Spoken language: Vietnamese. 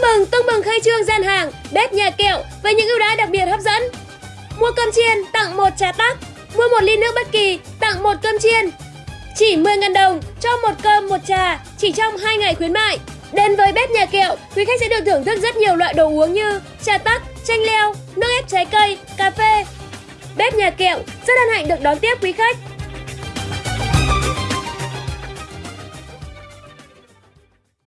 Tưng bừng, tưng bừng khai trương gian hàng Bếp nhà kẹo với những ưu đãi đặc biệt hấp dẫn. Mua cơm chiên tặng một trà tắc Mua một ly nước bất kỳ tặng một cơm chiên. Chỉ 10.000 đồng cho một cơm một trà Chỉ trong 2 ngày khuyến mại. Đến với bếp nhà kẹo, quý khách sẽ được thưởng thức rất nhiều loại đồ uống như trà tắc, chanh leo, nước ép trái cây, cà phê. Bếp nhà kẹo rất hân hạnh được đón tiếp quý khách.